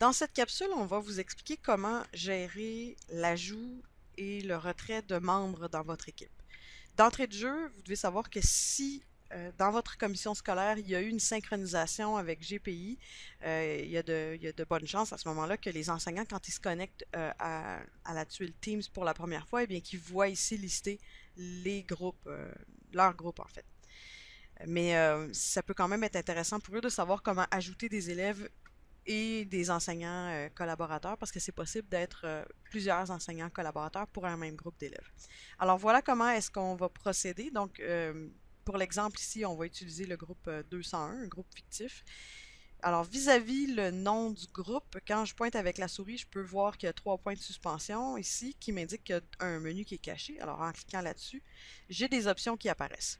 Dans cette capsule, on va vous expliquer comment gérer l'ajout et le retrait de membres dans votre équipe. D'entrée de jeu, vous devez savoir que si euh, dans votre commission scolaire, il y a eu une synchronisation avec GPI, euh, il, y a de, bonnes chances à ce moment-là que les enseignants, quand ils se connectent euh, à, la tuile Teams pour la première fois, eh bien qu'ils voient ici lister les groupes, leurs groupes en fait. Mais ça peut quand même être intéressant pour eux de savoir comment ajouter des élèves et des enseignants euh, collaborateurs parce que c'est possible d'être euh, plusieurs enseignants collaborateurs pour un même groupe d'élèves. Alors voilà comment est-ce qu'on va procéder. Donc euh, pour l'exemple ici, on va utiliser le groupe 201, un groupe fictif. Alors vis-à-vis -vis le nom du groupe, quand je pointe avec la souris, je peux voir qu'il y a trois points de suspension ici qui m'indiquent qu'il y a un menu qui est caché. Alors en cliquant là-dessus, j'ai des options qui apparaissent.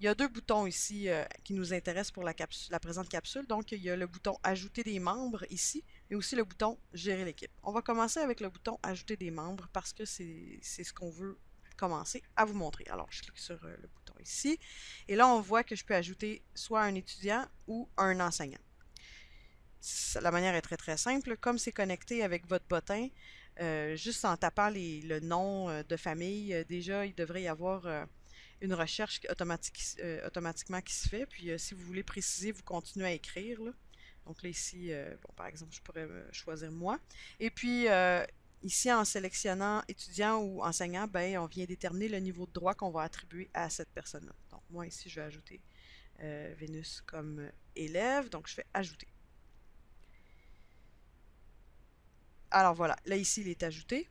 Il y a deux boutons ici euh, qui nous intéressent pour la, présente capsule. Donc, il y a le bouton Ajouter des membres ici, et aussi le bouton Gérer l'équipe. On va commencer avec le bouton Ajouter des membres parce que c'est ce qu'on veut commencer à vous montrer. Alors, je clique sur euh, le bouton ici, et là, on voit que je peux ajouter soit un étudiant ou un enseignant. La manière est très très simple. Comme c'est connecté avec votre bottin, euh, juste en tapant le nom de famille, déjà, il devrait y avoir une recherche euh, automatiquement qui se fait. Puis euh, si vous voulez préciser, vous continuez à écrire. Donc là, ici, euh, bon, par exemple, je pourrais choisir moi. Et puis, ici, en sélectionnant étudiant ou enseignant, ben, on vient déterminer le niveau de droit qu'on va attribuer à cette personne-là. Donc moi, ici, je vais ajouter Vénus comme élève. Donc, je fais ajouter. Alors voilà, là ici il est ajouté.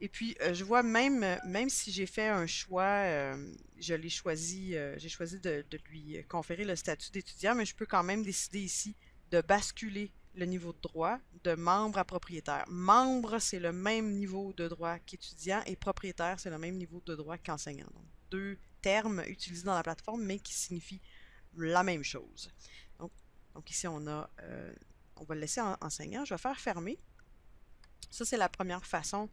Et puis, euh, je vois même, même si j'ai fait un choix, euh, je l'ai choisi, euh, j'ai choisi de, lui conférer le statut d'étudiant, mais je peux quand même décider ici de basculer le niveau de droit de membre à propriétaire. Membre, c'est le même niveau de droit qu'étudiant et propriétaire, c'est le même niveau de droit qu'enseignant. Donc, deux termes utilisés dans la plateforme, mais qui signifient la même chose. Donc, donc ici, on a, on va le laisser en enseignant. Je vais faire fermer. Ça, c'est la première façon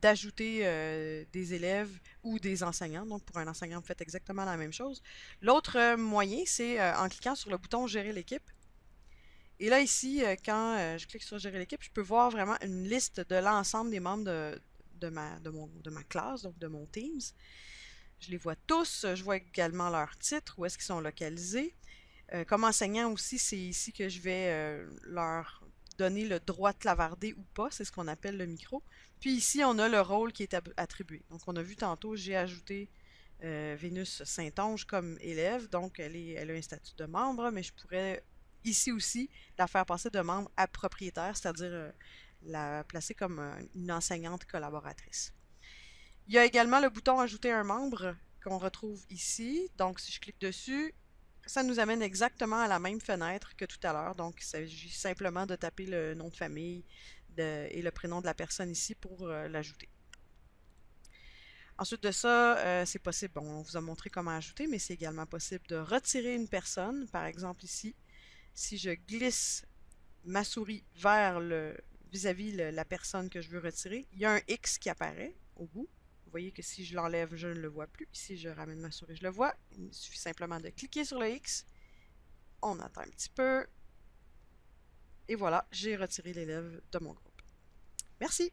d'ajouter euh, des élèves ou des enseignants. Donc, pour un enseignant, vous faites exactement la même chose. L'autre euh, moyen, c'est euh, en cliquant sur le bouton Gérer l'équipe. Et là, ici, quand je clique sur Gérer l'équipe, je peux voir vraiment une liste de l'ensemble des membres de, ma classe, donc de mon Teams. Je les vois tous. Je vois également leur titre, où est-ce qu'ils sont localisés. comme enseignant aussi, c'est ici que je vais leur donner le droit de clavarder ou pas, c'est ce qu'on appelle le micro. Puis ici, on a le rôle qui est attribué. Donc, on a vu tantôt, j'ai ajouté euh, Vénus Saint-Onge comme élève, donc elle a un statut de membre, mais je pourrais ici aussi la faire passer de membre à propriétaire, c'est-à-dire euh, la placer comme euh, une enseignante collaboratrice. Il y a également le bouton Ajouter un membre qu'on retrouve ici. Donc, si je clique dessus, ça nous amène exactement à la même fenêtre que tout à l'heure. Donc, il s'agit simplement de taper le nom de famille et le prénom de la personne ici pour euh, l'ajouter. Ensuite de ça, euh, c'est possible, bon, on vous a montré comment ajouter, mais c'est également possible de retirer une personne. Par exemple ici, si je glisse ma souris vers le vis-à-vis la personne que je veux retirer, il y a un X qui apparaît au bout. Voyez que si je l'enlève, je ne le vois plus. si je ramène ma souris, je le vois. Il suffit simplement de cliquer sur le X. On attend un petit peu. Et voilà, j'ai retiré l'élève de mon groupe. Merci.